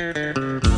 Música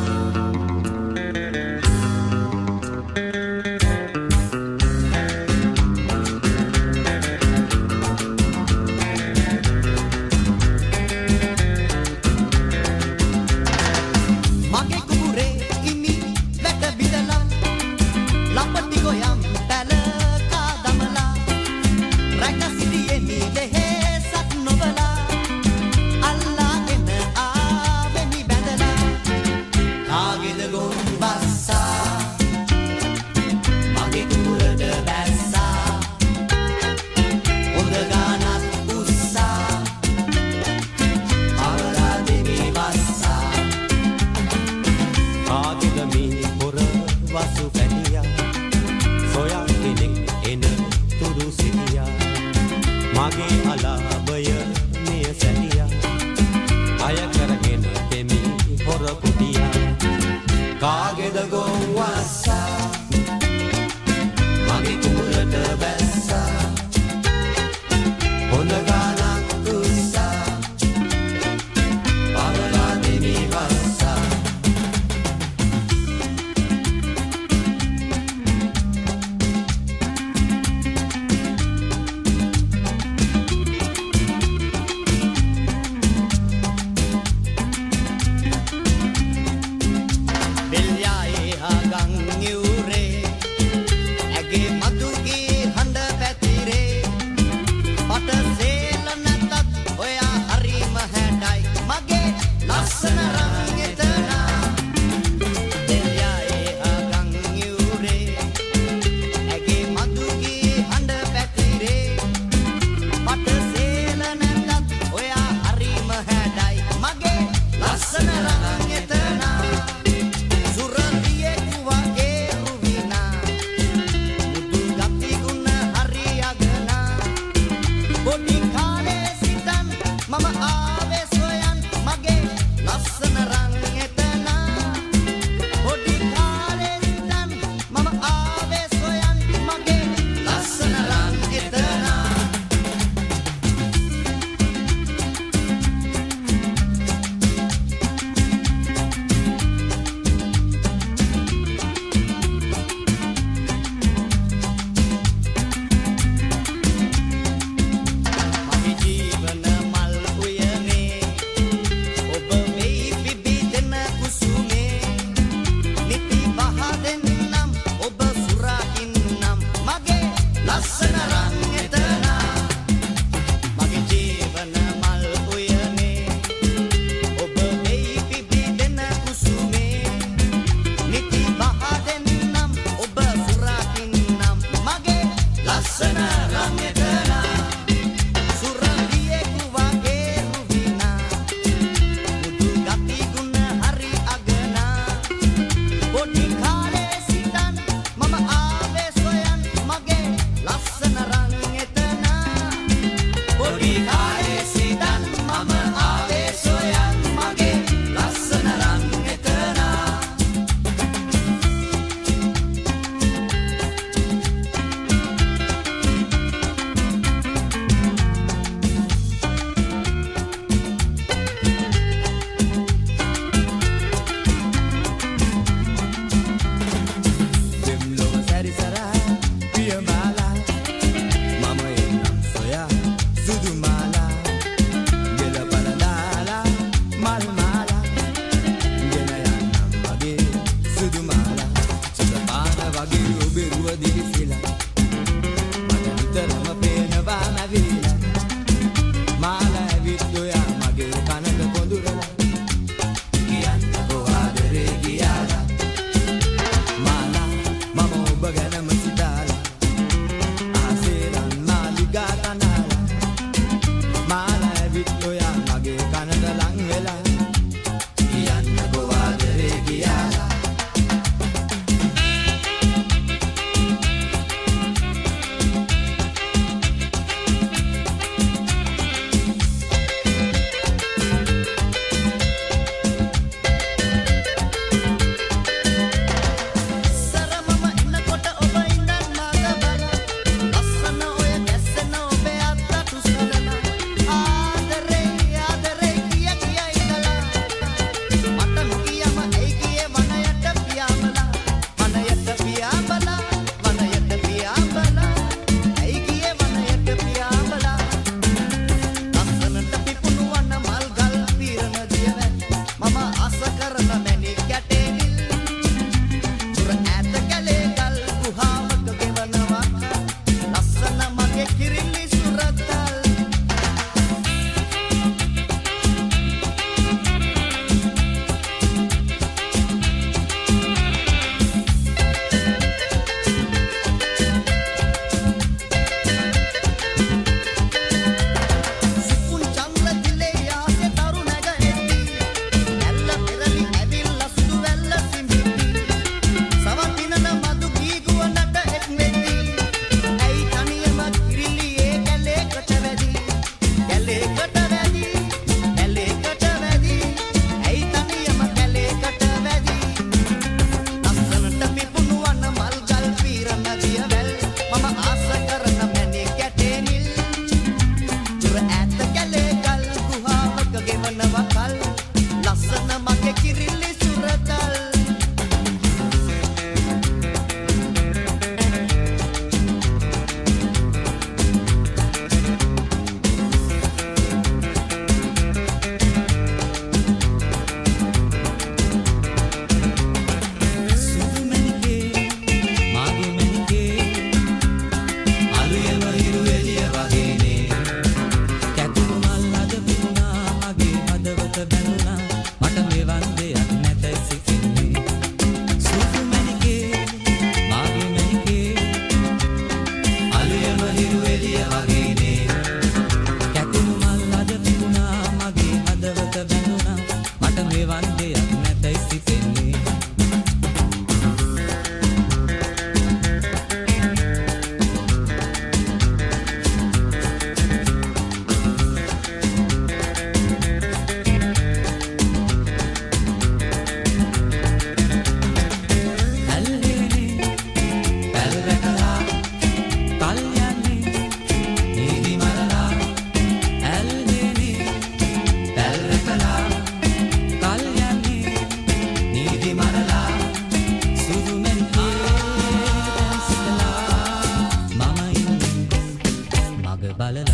බලලා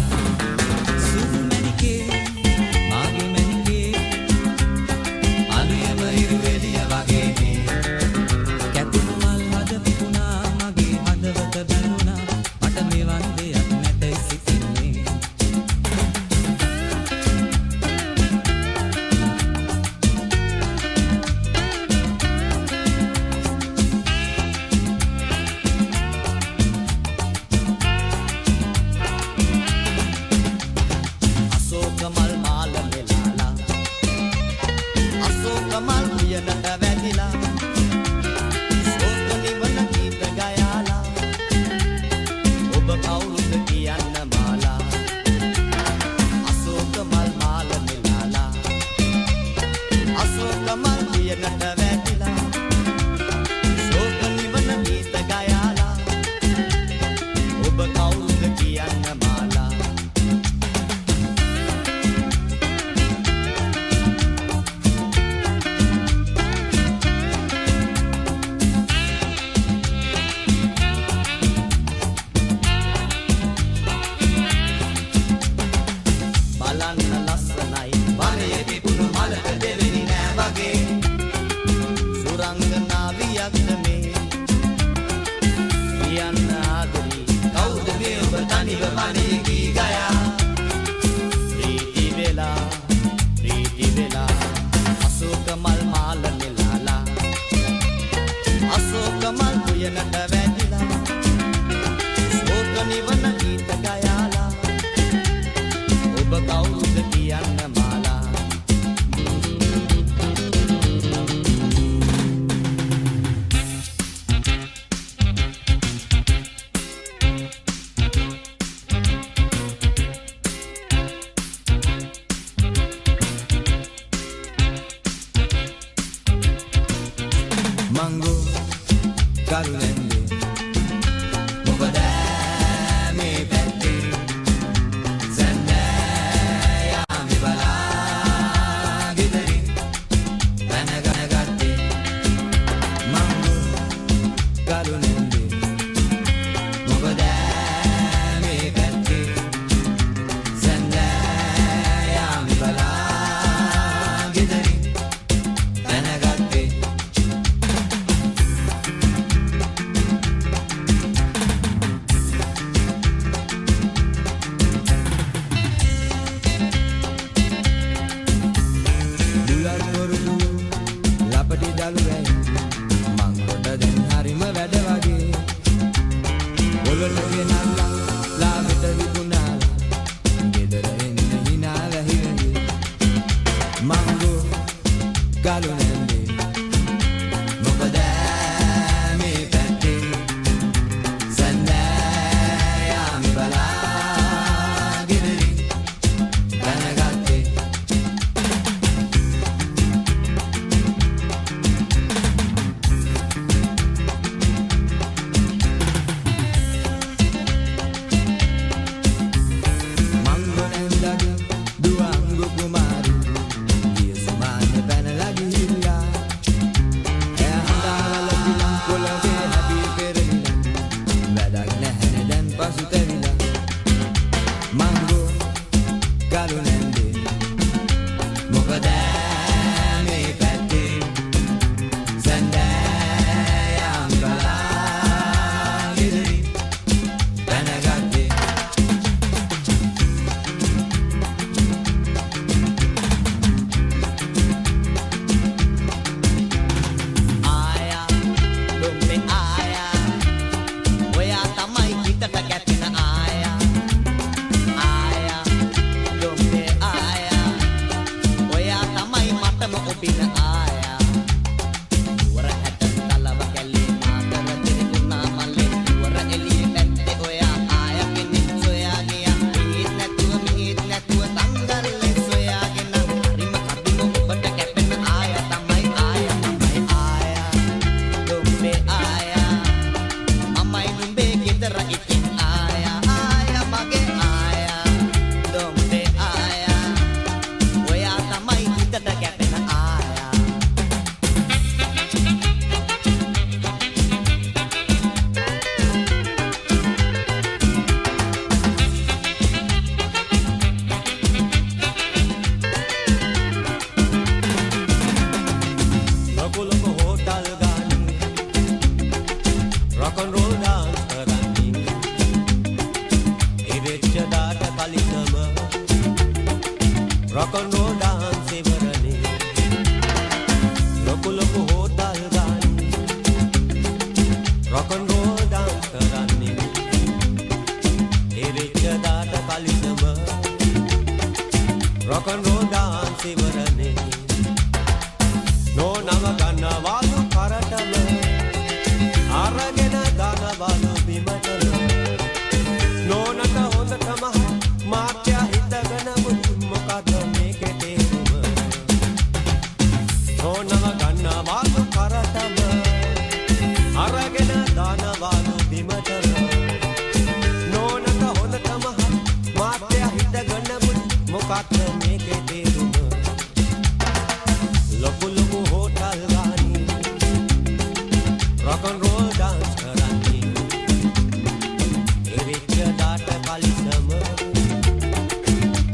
සුදු මැණිකේ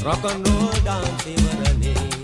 රොක් ඇන් රෝල් ඩාන්ස් ඉවරනේ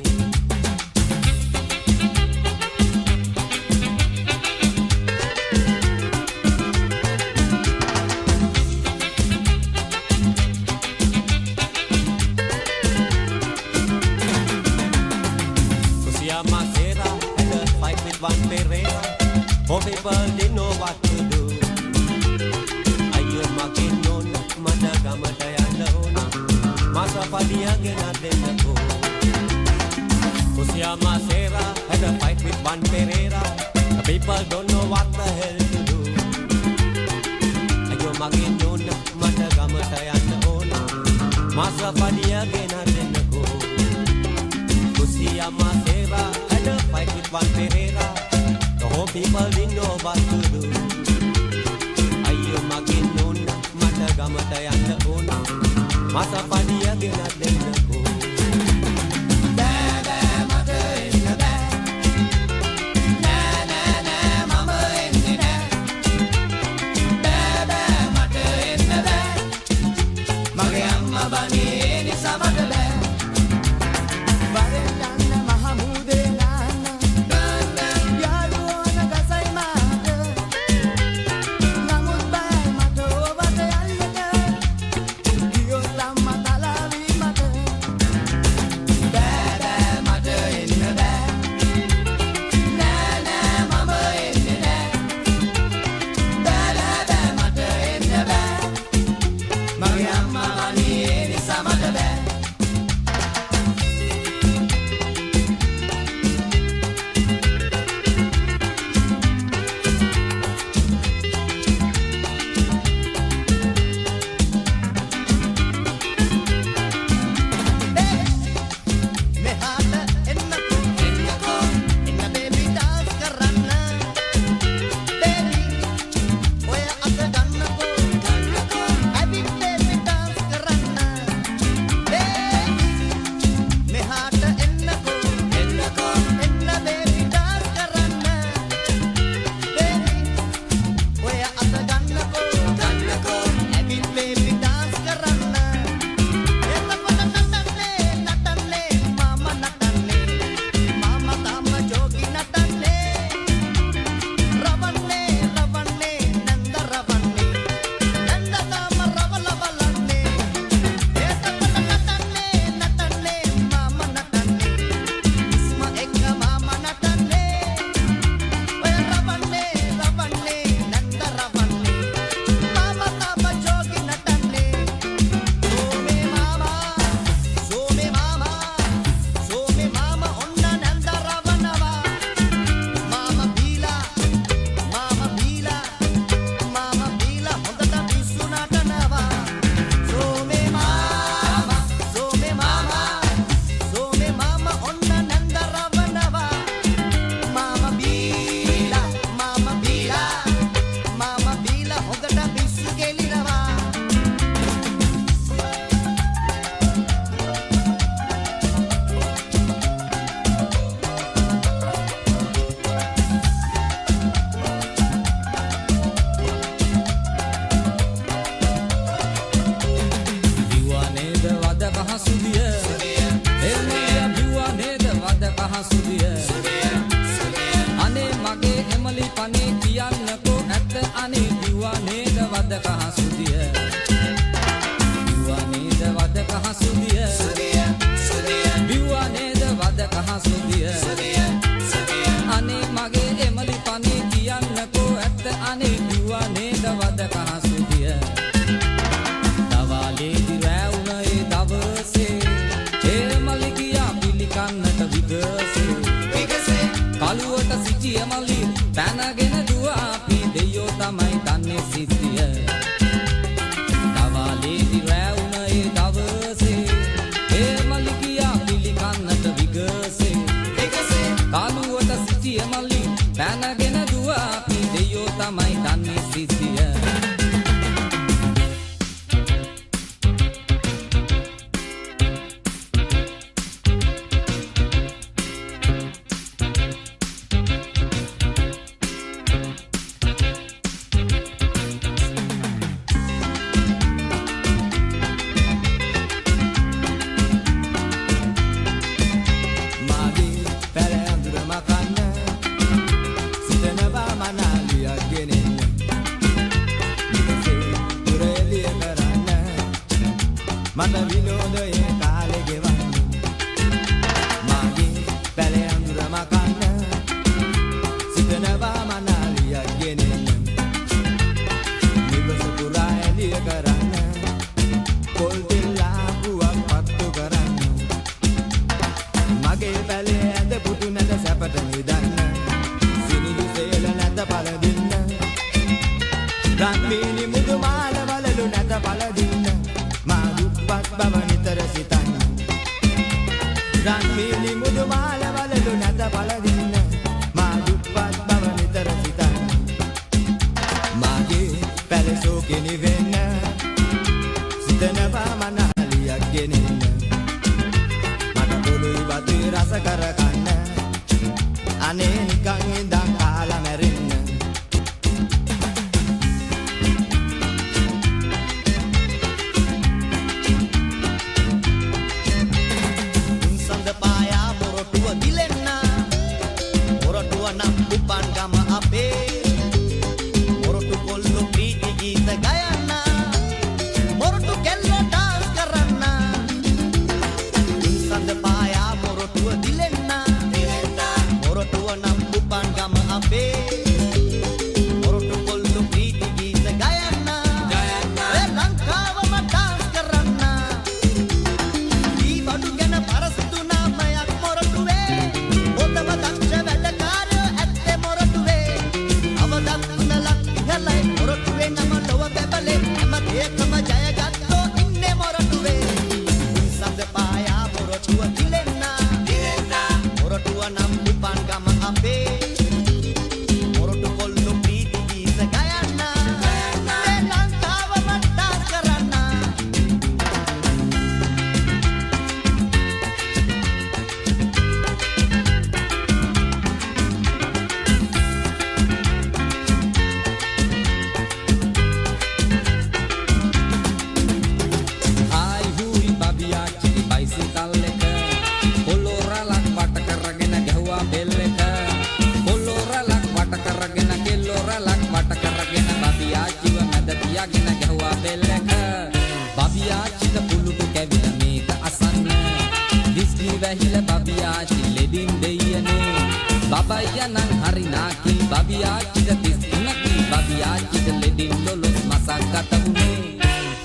නාකි බබියා චිත තිස් තුනකි. බබියා චිත ලෙඩින් දොළොස් මසක් ගත වුණේ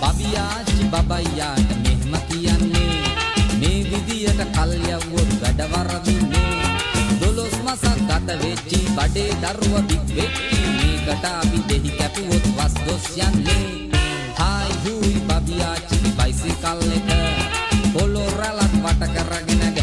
බබියා චි බබයියාට මෙහෙම කියන්නේ. මේ විදියට කල් යවුවොත් වැඩවරදින්නේ දොළොස් මසක් ගත වෙච්චි බඩේ දරුව දික් වෙච්චි. මේකට අපි දෙහි කැපුවොත් වස් දොස් යන්නේ. හායි හුයි බබියා චි බයිසිකල් එක. පොළොරලක් වට කරගෙන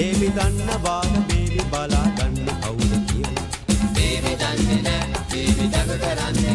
දේවි දන්නවාද දේවි බලා ගන්න කවුද කියලා. දේවි දන්නේ නැහැ, දේවි දඟ කරන්නේ